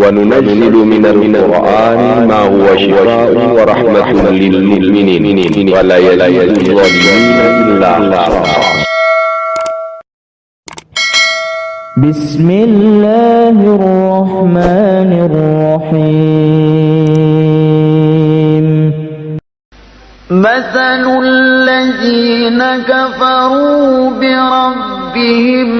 وننزل من القرآن ما هو شفاء ورحمة للمؤمنين. ولا يزيد الظالمين إلا خسارا بسم الله الرحمن الرحيم. مثل الذين كفروا بربهم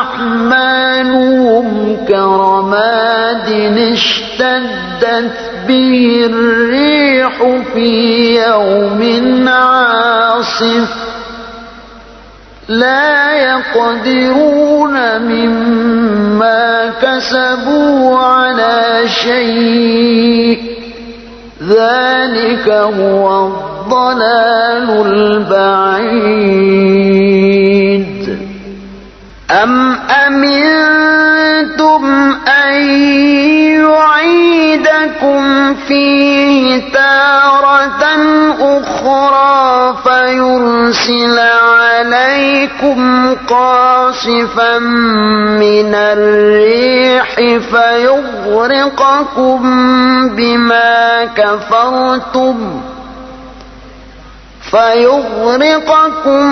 أحمالهم كرماد اشتدت به الريح في يوم عاصف. لا يقدرون مما كسبوا على شيء. ذلك هو الضلال البعيد. أم أمنتم أن يعيدكم فيه تارة أخرى فيرسل عليكم قاصفا من الريح فيغرقكم بما كفرتم فيغرقكم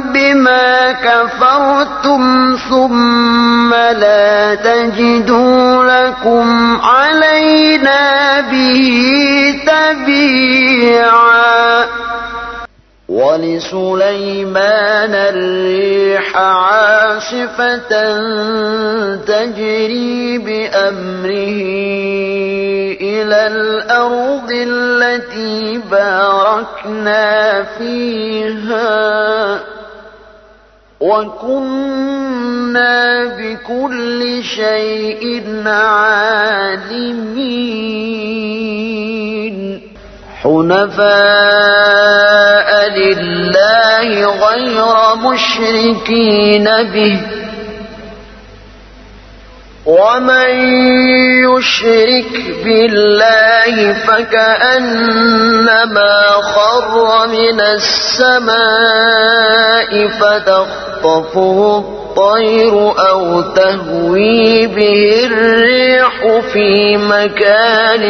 بما كفرتم ثم لا تجدوا لكم علينا به تبيعا. ولسليمان الريح عاصفة تجري بأمره إلى الأرض التي باركنا فيها وكنا بكل شيء عالمين. حنفاء لله غير مشركين به. ومن يشرك بالله فكأنما خر من السماء فتخطفه الطير أو تهوي به الريح في مكان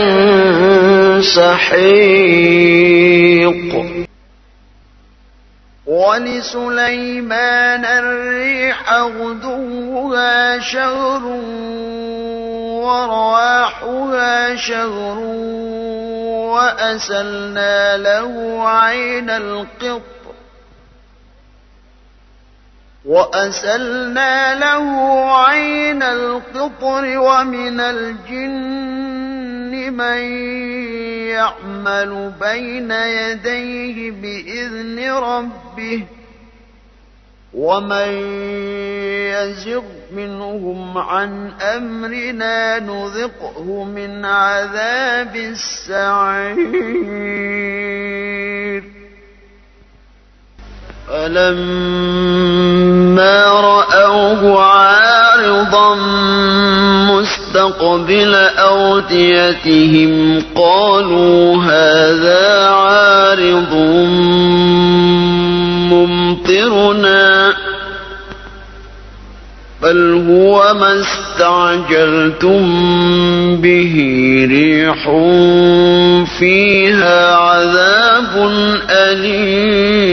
سحيق. ولسليمان الريح غدوها شهر ورواحها شهر وأسلنا له عين القطر وأسلنا له عين القطر ومن الجن من يعمل بين يديه بإذن ربه ومن يزغ منهم عن أمرنا نذقه من عذاب السعير فلما رأوه عارضا مستقبل أوديتهم قالوا هذا عارض ممطرنا. بل هو ما استعجلتم به ريح فيها عذاب أليم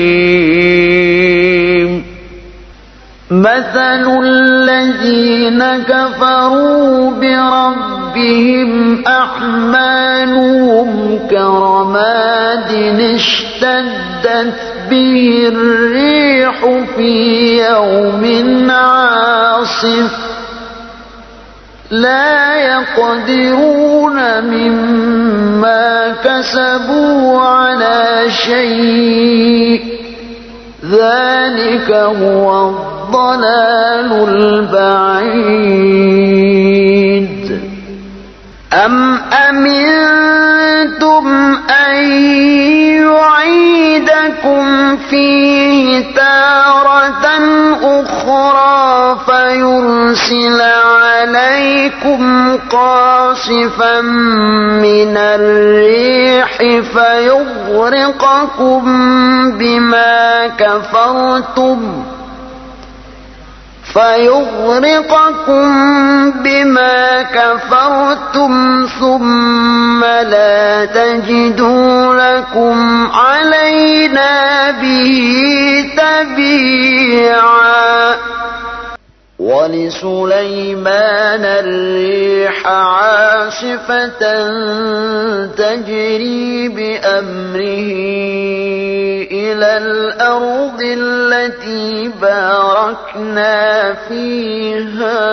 مثل الذين كفروا بربهم أحمالهم كرماد اشتدت به الريح في يوم عاصف لا يقدرون مما كسبوا على شيء ذلك هو الضلال البعيد أم أمنتم أن يعيدكم فيه تارة أخرى فيرسل عليكم قاصفا من الريح فيغرقكم بما كفرتم فيغرقكم بما كفرتم ثم لا تجدوا لكم علينا به تبيعا ولسليمان الريح عاصفة تجري بأمره إلى الأرض التي باركنا فيها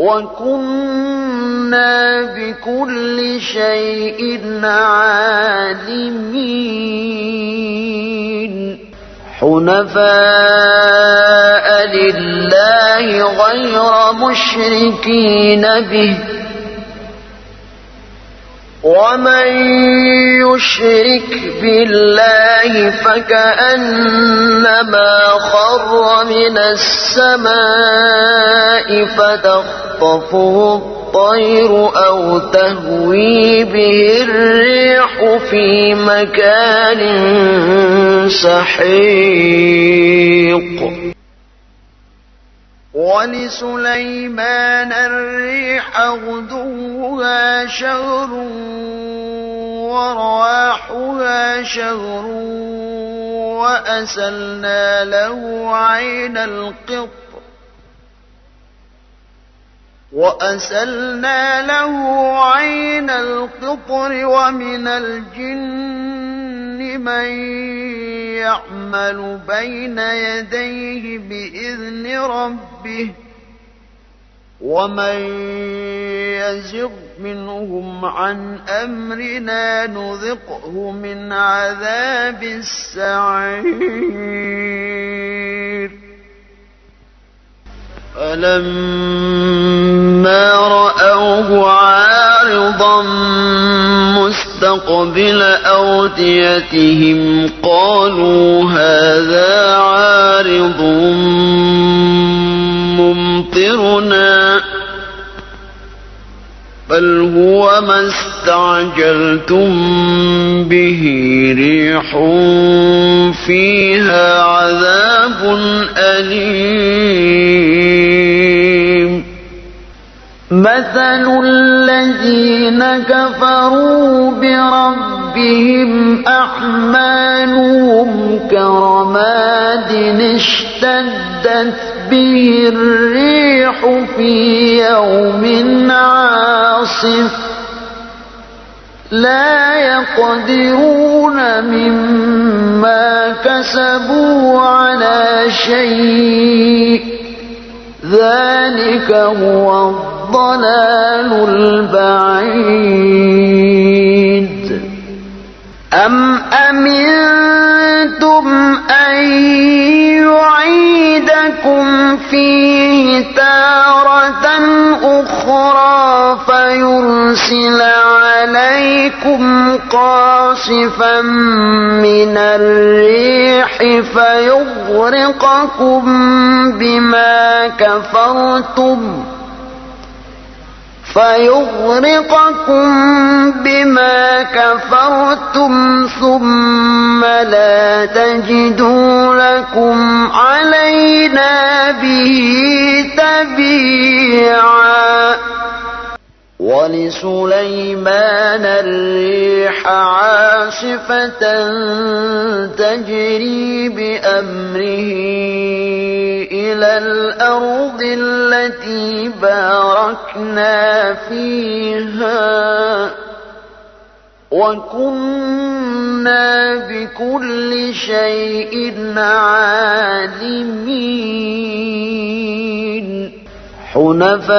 وكنا بكل شيء عالمين حنفاء لله غير مشركين به ومن يشرك بالله فكأنما خر من السماء فتخطفه الطير أو تهوي به الريح في مكان سحيق ولسليمان الريح غدوها شهر ورواحها شهر وأسلنا له عين القطر وأسلنا له عين القطر ومن الجن من يعمل بين يديه بإذن ربه ومن يزغ منهم عن أمرنا نذقه من عذاب السعير. فلما رأوه عارضا مستقبل أوديتهم قالوا هذا عارض ممطرنا بل هو ما استعجلتم به ريح فيها عذاب أليم مثل الذين كفروا بربهم أعمالهم كرماد اشتدت به الريح في يوم عاصف لا يقدرون مما كسبوا على شيء ذلك هو الضلال البعيد. أم أمنتم أن يعيدكم فيه تارة أخرى فيرسل عليكم قاصفا من الريح فيغرقكم بما كفرتم فيغرقكم بما كفرتم ثم لا تجدوا لكم علينا به تبيعا. ولسليمان الريح عاصفة تجري بأمره إلى الأرض التي باركنا فيها وكنا بكل شيء عالمين. حنفاء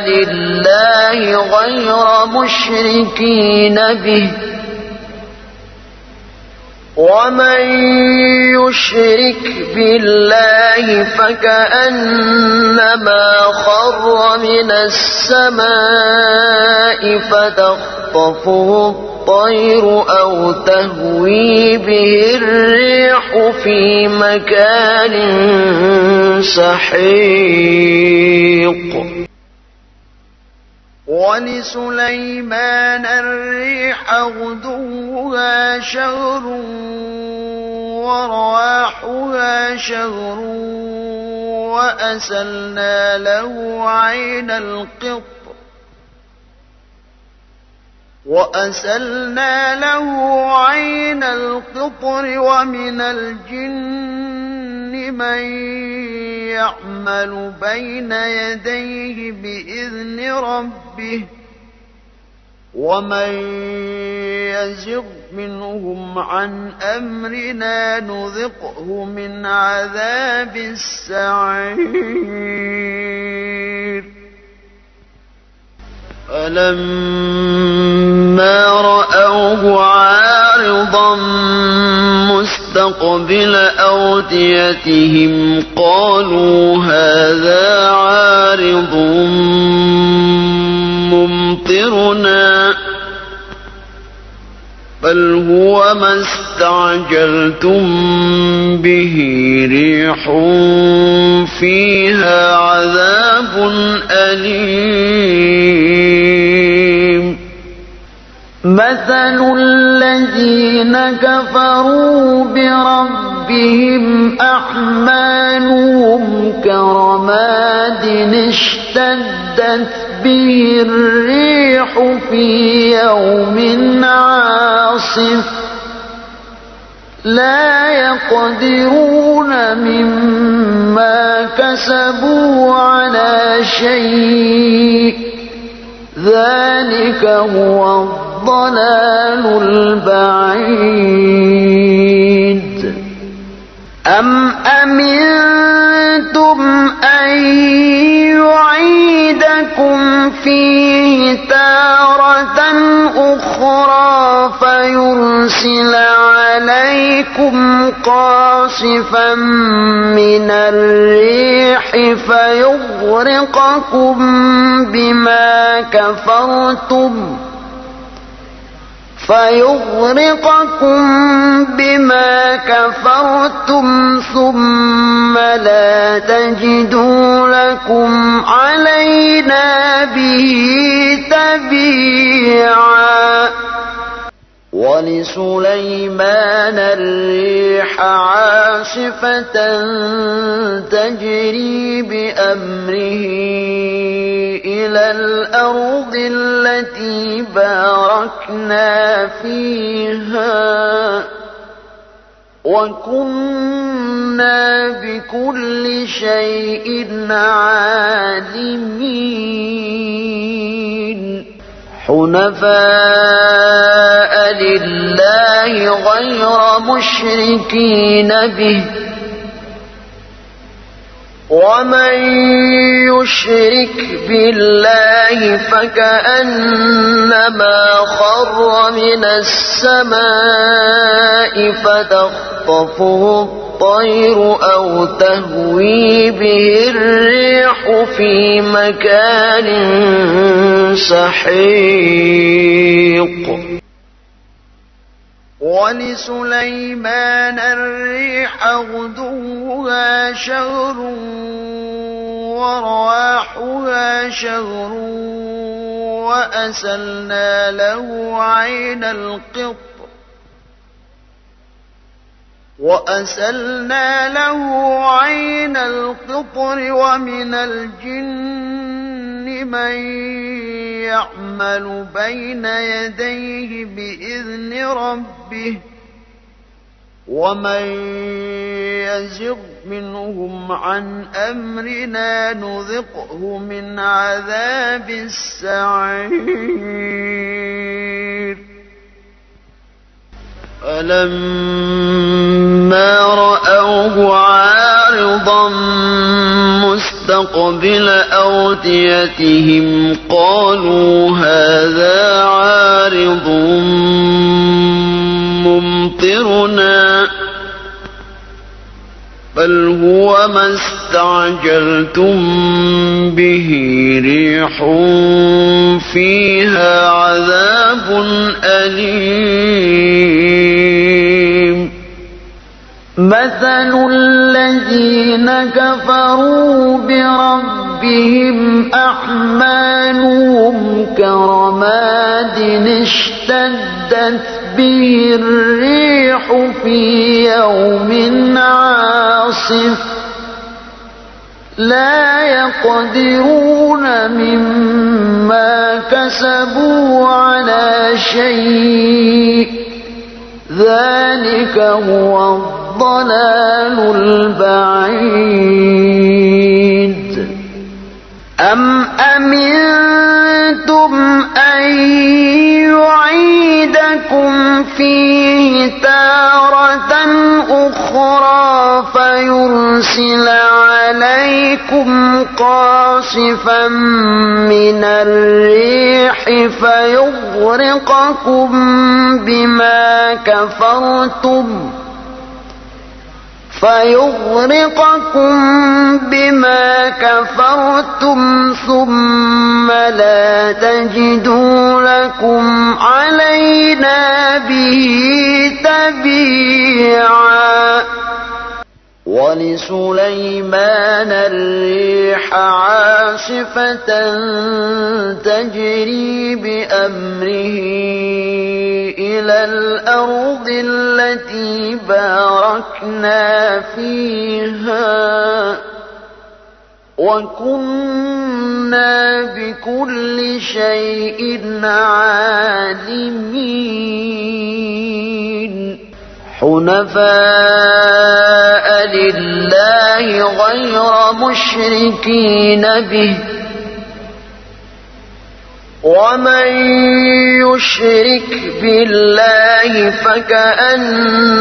لله غير مشركين به. ومن يشرك بالله فكأنما خر من السماء فتخطفه الطير أو تهوي به الريح في مكان سحيق ولسليمان الريح غدوها شهر ورواحها شهر وأسلنا له عين القطر وأسلنا له عين القطر ومن الجن من يعمل بين يديه بإذن ربه ومن يزغ منهم عن أمرنا نذقه من عذاب السعير. فلما رأوه عارضا مستقبل أوديتهم قالوا هذا عارض ممطرنا. بل هو ما استعجلتم به ريح فيها عذاب أليم مثل الذين كفروا بربهم أحمالهم كرماد اشتدت به الريح في يوم عاصف لا يقدرون مما كسبوا على شيء ذلك هو الضلال البعيد أم أمنتم أخرى فيرسل عليكم قاصفا من الريح فيغرقكم بما كفرتم. فيغرقكم بما كفرتم ثم لا تجدوا لكم علينا به تبيعا. ولسليمان الريح عاصفة تجري بأمره الأرض التي باركنا فيها وكنا بكل شيء عالمين. حنفاء لله غير مشركين به. ومن يشرك بالله فكأنما خر من السماء فتخطفه الطير أو تهوي به الريح في مكان سحيق ولسليمان الريح غدوها شهر ورواحها شهر وأسلنا له عين القطر وأسلنا له عين القطر ومن الجن من يعمل بين يديه بإذن ربه ومن يزغ منهم عن أمرنا نذقه من عذاب السعير. فلما رأوه عارضا مستقبل أوديتهم قالوا هذا عارض ممطرنا. بل هو ما استعجلتم به ريح فيها عذاب أليم مثل الذين كفروا بربهم أحمالهم كرماد اشتدت به الريح في يوم عاصف لا يقدرون مما كسبوا على شيء ذلك هو الضلال البعيد أم أمنتم أن يعيدكم فيه تارة أخرى فيرسل عليكم قاصفا من الريح فيغرقكم بما كفرتم فيغرقكم بما كفرتم ثم لا تجدوا لكم علينا به تبيعا. ولسليمان الريح عاصفة تجري بأمره إلى الأرض التي باركنا فيها وكنا بكل شيء عالمين. حنفاء لله غير مشركين به. ومن يشرك بالله فكأنما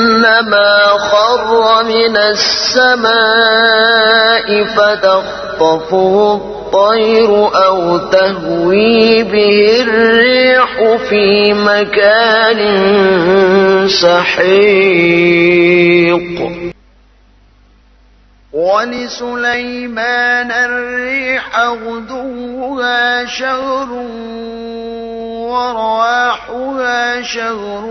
خر من السماء فتخطفه الطير أو تهوي به الريح في مكان سحيق ولسليمان الريح غدوها شهر ورواحها شهر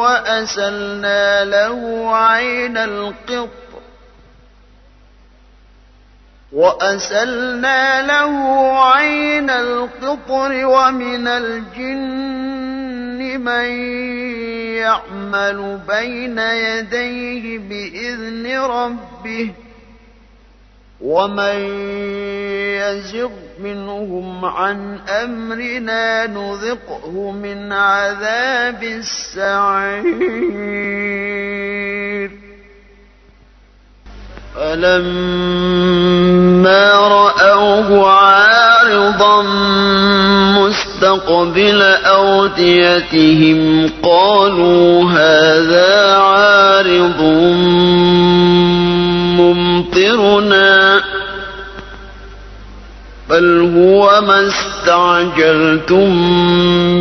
وأسلنا له عين القطر وأسلنا له عين القطر ومن الجن من يعمل بين يديه بإذن ربه ومن يزغ منهم عن أمرنا نذقه من عذاب السعير. فلما رأوه عارضا مستقبل أوديتهم قالوا هذا عارض ممطرنا. بل هو ما استعجلتم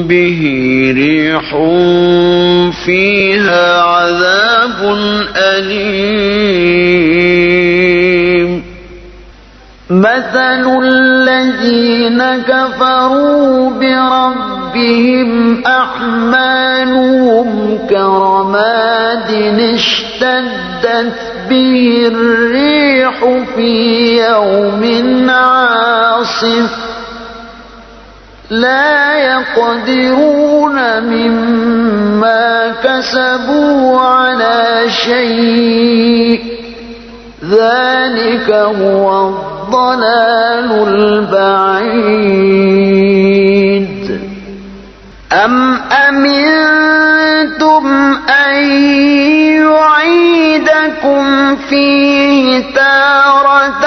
به ريح فيها عذاب أليم. مثل الذين كفروا بربهم أعمالهم كرماد اشتدت به الريح في يوم عاصف لا يقدرون مما كسبوا على شيء ذلك هو الضلال البعيد. أم أمنتم أن فيه تارة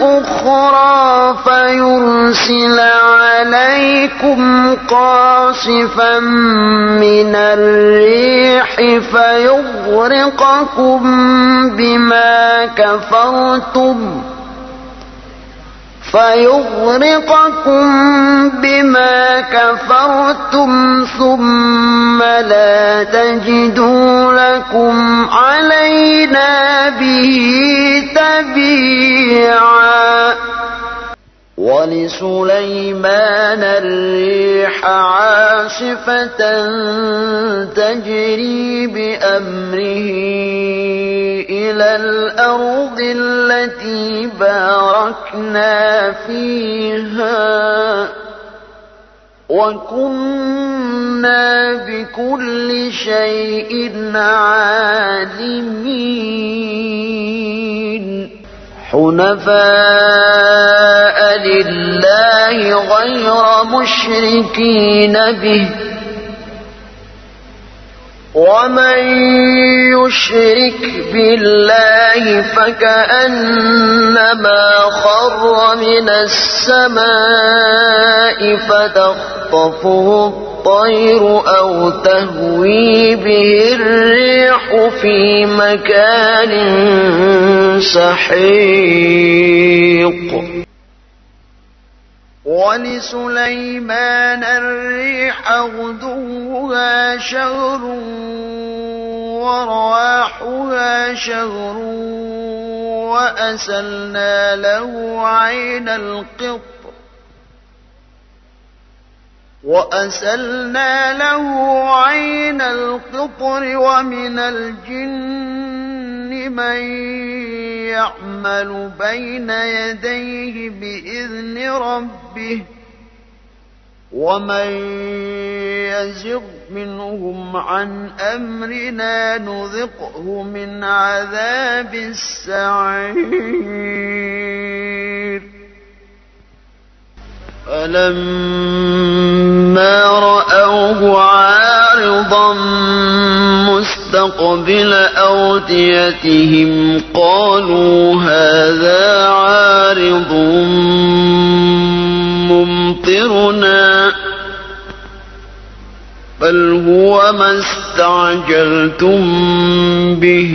أخرى فيرسل عليكم قاصفا من الريح فيغرقكم بما كفرتم. فيغرقكم بما كفرتم ثم لا تجدوا لكم علينا به تبيعا. ولسليمان الريح عاصفة تجري بأمره إلى الأرض التي باركنا فيها وكنا بكل شيء عالمين. حنفاء لله غير مشركين به. ومن يشرك بالله فكأنما خر من السماء فتخطفه الطير أو تهوي به الريح في مكان سحيق ولسليمان الريح غدوها شهر ورواحها شهر وأسلنا له عين القطر وأسلنا له عين القطر ومن الجن من يعمل بين يديه بإذن ربه ومن يزغ منهم عن أمرنا نذقه من عذاب السعير. فلما رأوه عارضا مستقبل أوديتهم قالوا هذا عارض ممطرنا. بل هو ما استعجلتم به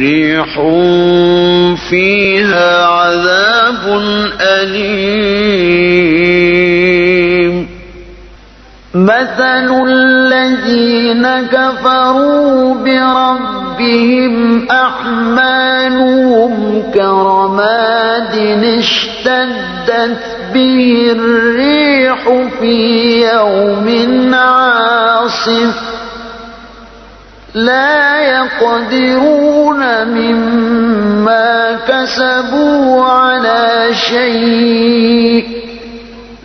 ريح فيها عذاب أليم مثل الذين كفروا بربهم أحمالهم كرماد اشتدت به الريح في يوم عاصف لا يقدرون مما كسبوا على شيء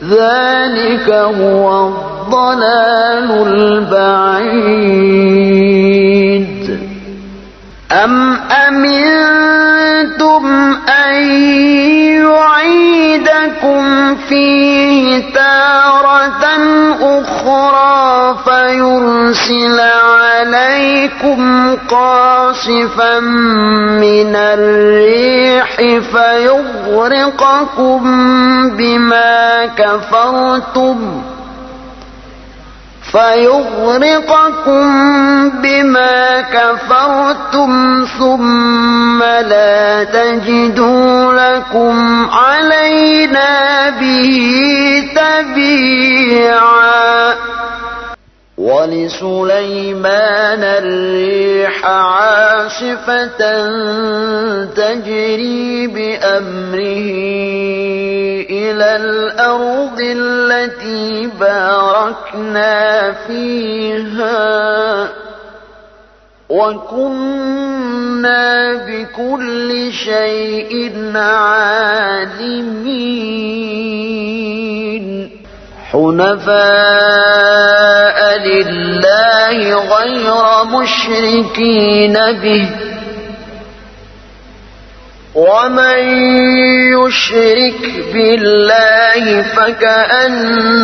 ذلك هو الضلال البعيد. أم فيرسل عليكم قاصفا من الريح فيغرقكم بما كفرتم فيغرقكم بما كفرتم ثم لا تجدوا لكم علينا به تبيعا ولسليمان الريح عاصفة تجري بأمره إلى الأرض التي باركنا فيها وكنا بكل شيء عالمين. حنفاء مشركين به. ومن يشرك بالله فكأنما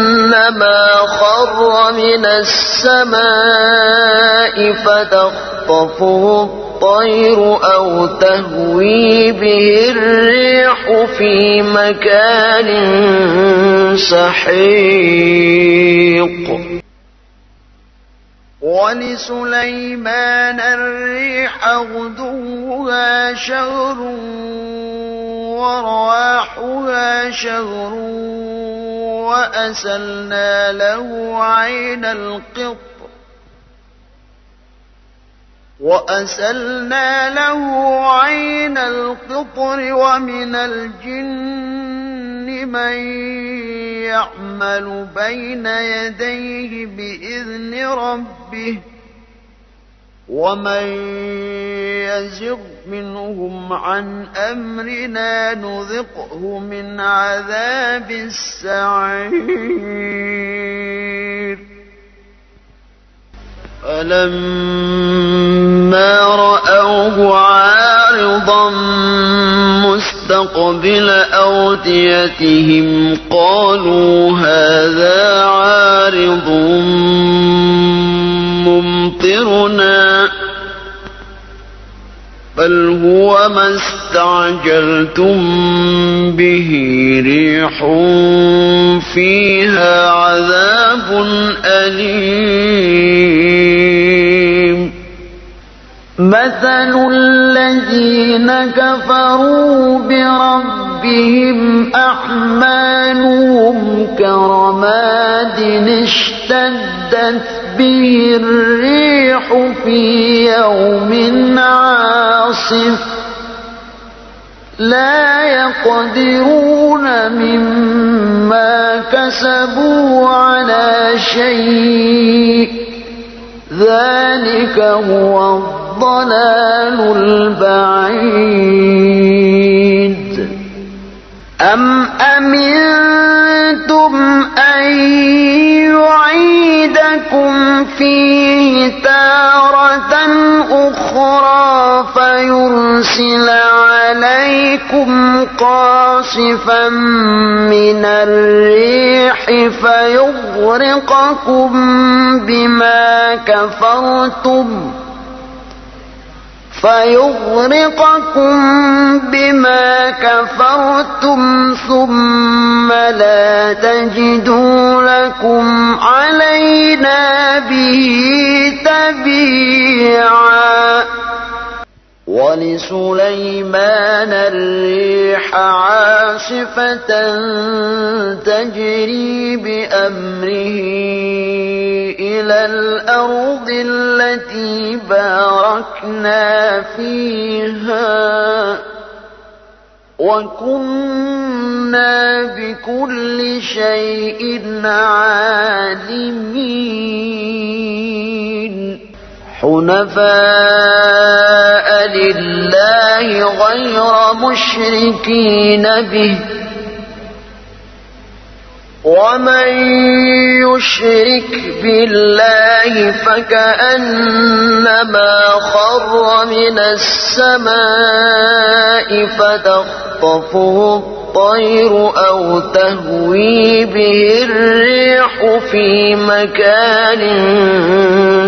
خر من السماء فتخطفه الطير أو تهوي به الريح في مكان سحيق. ولسليمان الريح غدوها شهر ورواحها شهر وأسلنا له عين القطر وأسلنا له عين القطر ومن الجن من يعمل بين يديه بإذن ربه ومن يزغ منهم عن أمرنا نذقه من عذاب السعير. فلما مستقبل أوديتهم قالوا هذا عارض ممطرنا بل هو ما استعجلتم به ريح فيها عذاب أليم. مثل الذين كفروا بربهم أحمالهم كرماد اشتدت به الريح في يوم عاصف لا يقدرون مما كسبوا على شيء ذلك هو الضلال البعيد. أم أمنتم أن يعيدكم فيه تارة أخرى فيرسل عليكم قاصفا من الريح فيغرقكم بما كفرتم. فيغرقكم بما كفرتم ثم لا تجدوا لكم علينا به تبيعا. ولسليمان الريح عاصفة تجري بأمره إلى الأرض التي باركنا فيها وكنا بكل شيء عالمين. حنفاء لله غير مشركين به. ومن يشرك بالله فكأنما خر من السماء فتخطفه الطير أو تهوي به الريح في مكان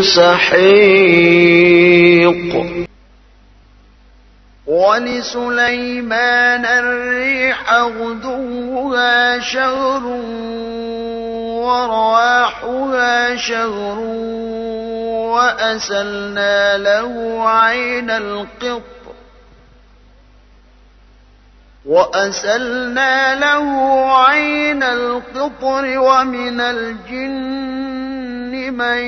سحيق. ولسليمان الريح غدوها شهر ورواحها شهر وأسلنا له عين القطر وأسلنا له عين القطر ومن الجن من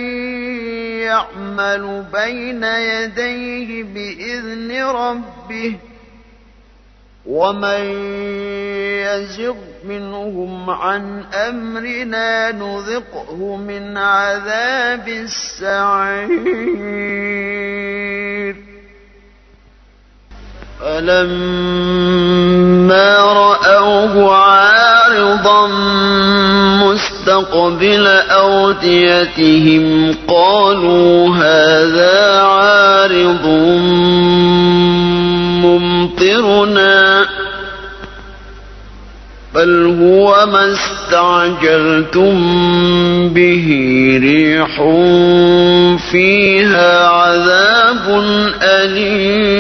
يعمل بين يديه بإذن ربه ومن يزغ منهم عن أمرنا نذقه من عذاب السعير. فلما رأوه عارضا مستقبل أوديتهم قالوا هذا عارض ممطرنا. بل هو ما استعجلتم به ريح فيها عذاب أليم.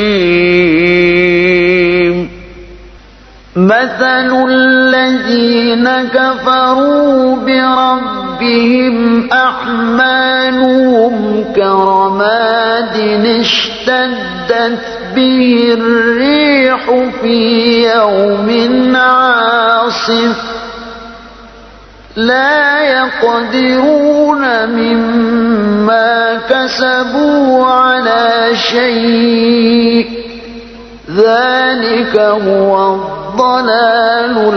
مثل الذين كفروا بربهم أحمالهم كرماد اشتدت به الريح في يوم عاصف لا يقدرون مما كسبوا على شيء ذلك هو الضلال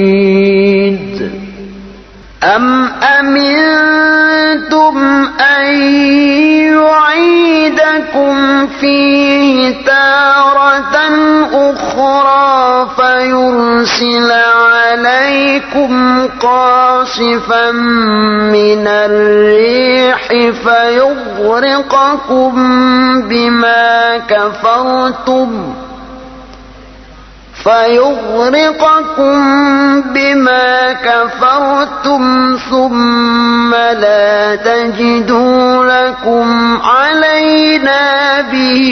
البعيد أم أمنتم أن يعيدكم فيه تارة أخرى فيرسل عليكم قاصفا من الريح فيغرقكم بما كفرتم فيغرقكم بما كفرتم ثم لا تجدوا لكم علينا به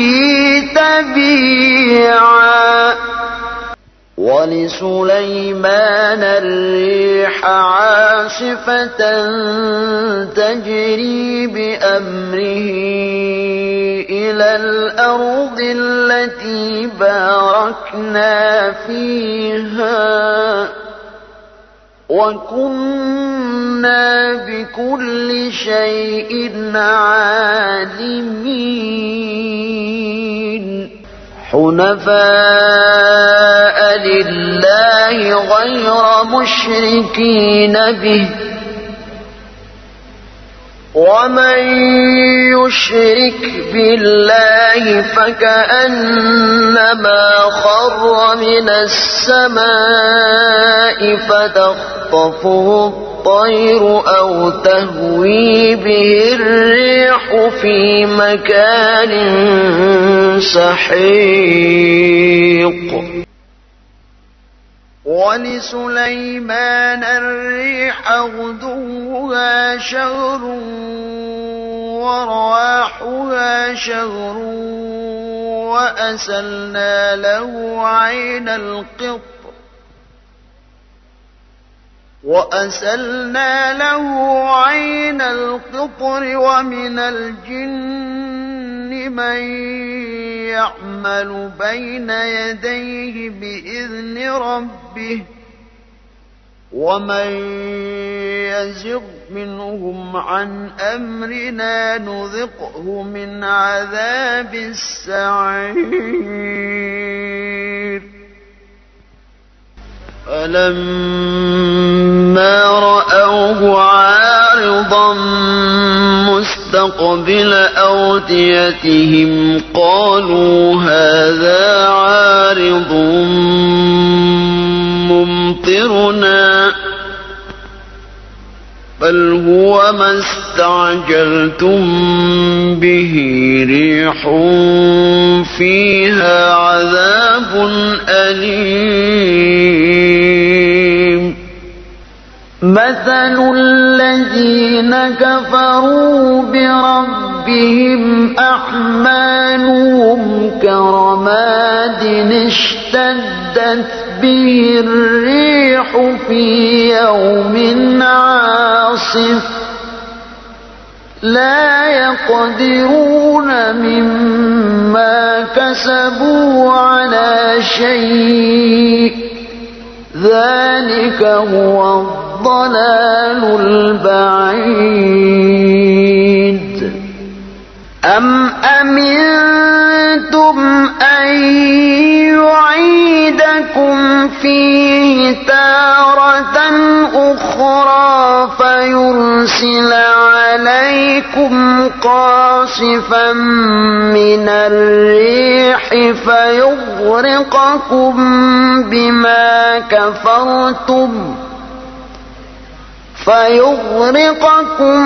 تبيعا. ولسليمان الريح عاصفة تجري بأمره إلى الأرض التي باركنا فيها وكنا بكل شيء عالمين. حنفاء لله غير مشركين به. ومن يشرك بالله فكأنما خر من السماء فتخطفه الطير أو تهوي به الريح في مكان سحيق. ولسليمان الريح غدوها شهر ورواحها شهر وأسلنا له عين القطر وأسلنا له عين القطر ومن الجن من يعمل بين يديه بإذن ربه ومن يزغ منهم عن أمرنا نذقه من عذاب السعير فلما رأوه عارضا مستقبل أوديتهم قالوا هذا عارض ممطرنا. بل هو ما استعجلتم به ريح فيها عذاب أليم مثل الذين كفروا بربهم أعمالهم كرماد اشتدت به الريح في يوم عاصف. لا يقدرون مما كسبوا على شيء. ذلك هو الضلال البعيد. أم أمنتم فيرسل عليكم قاصفا من الريح فيغرقكم بما كفرتم فيغرقكم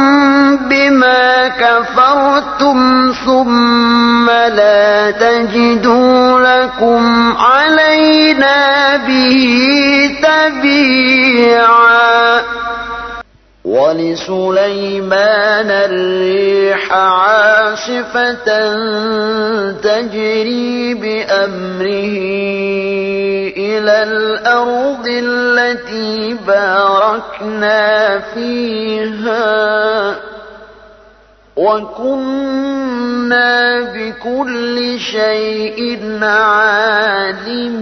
بما كفرتم ثم لا تجدوا لكم علينا به تبيعا ولسليمان الريح عاصفة تجري بأمره إلى الأرض التي باركنا فيها وكنا بكل شيء عالمين.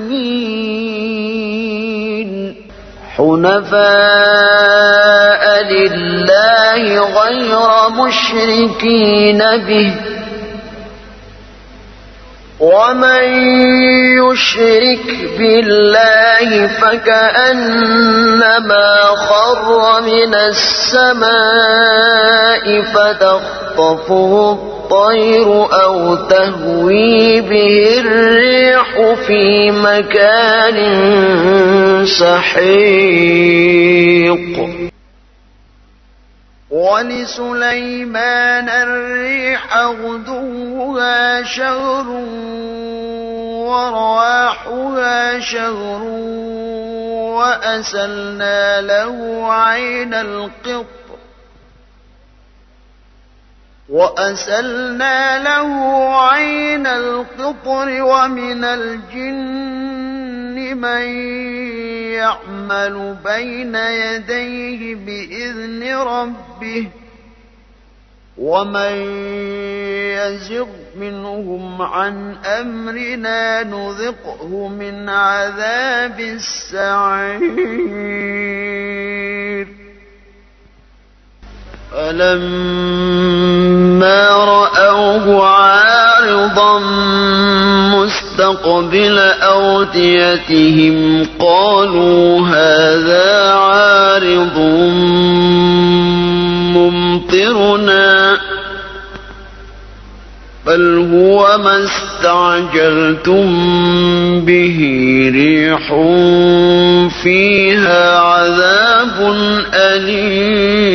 حنفاء لله غير مشركين به. ومن يشرك بالله فكأنما خر من السماء فتخطفه الطير أو تهوي به الريح في مكان سحيق ولسليمان الريح غدوها شهر ورواحها شهر وأسلنا له عين القطر وأسلنا له عين القطر ومن الجن من يعمل بين يديه بإذن ربه ومن يزغ منهم عن أمرنا نذقه من عذاب السعير. فلما رأوه عارضا مستقبل أوديتهم قالوا هذا عارض ممطرنا. بل هو ما استعجلتم به ريح فيها عذاب أليم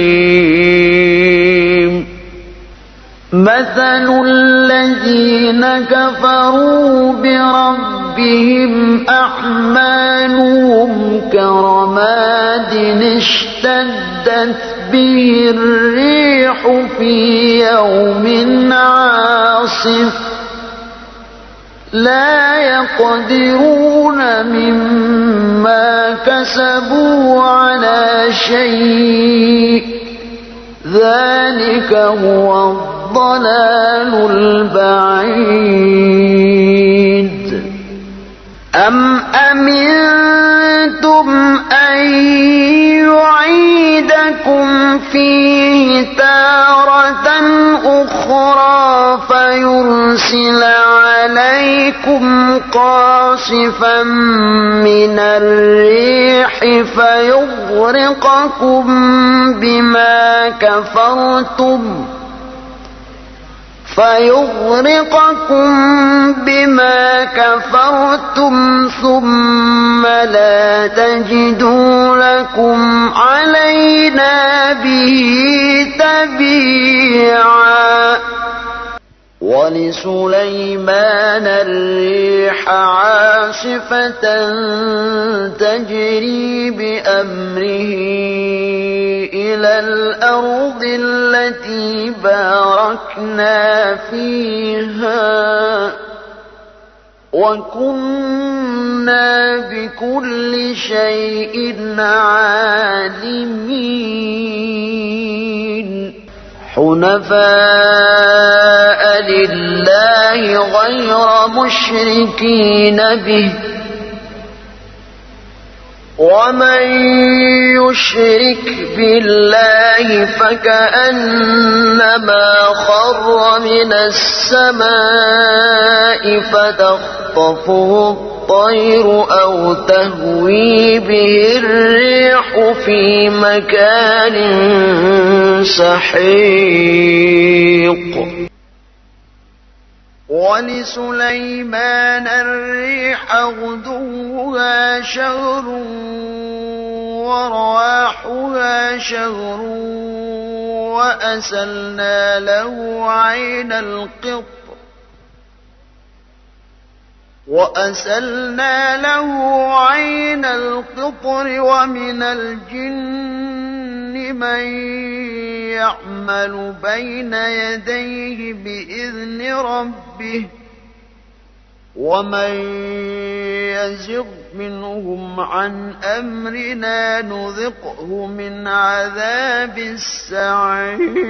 مثل الذين كفروا بربهم أعمالهم كرماد اشتدت به الريح في يوم عاصف لا يقدرون مما كسبوا على شيء ذلك هو الضلال البعيد أم أمنتم فيرسل عليكم قاصفا من الريح فيغرقكم بما كفرتم فيغرقكم بما كفرتم ثم لا تجدوا لكم علينا به ولسليمان الريح عاصفة تجري بأمره إلى الأرض التي باركنا فيها وكنا بكل شيء عالمين. حنفاء لله غير مشركين به. ومن يشرك بالله فكأنما خر من السماء فتخطفه الطير أو تهوي به الريح في مكان سحيق ولسليمان الريح شهر ورواحها شهر وأسلنا له عين القطر وأسلنا له عين القطر ومن الجن من يعمل بين يديه بإذن ربه ومن يزغ منهم عن أمرنا نذقه من عذاب السعير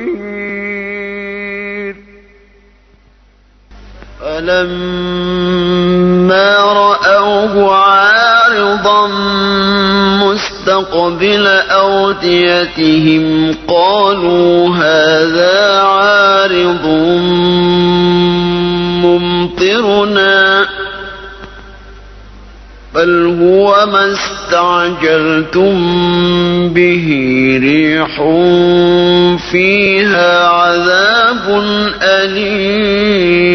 فلما رأوه عارضا مستقبل أوديتهم قالوا هذا عارض ممطرنا بل هو ما استعجلتم به ريح فيها عذاب أليم.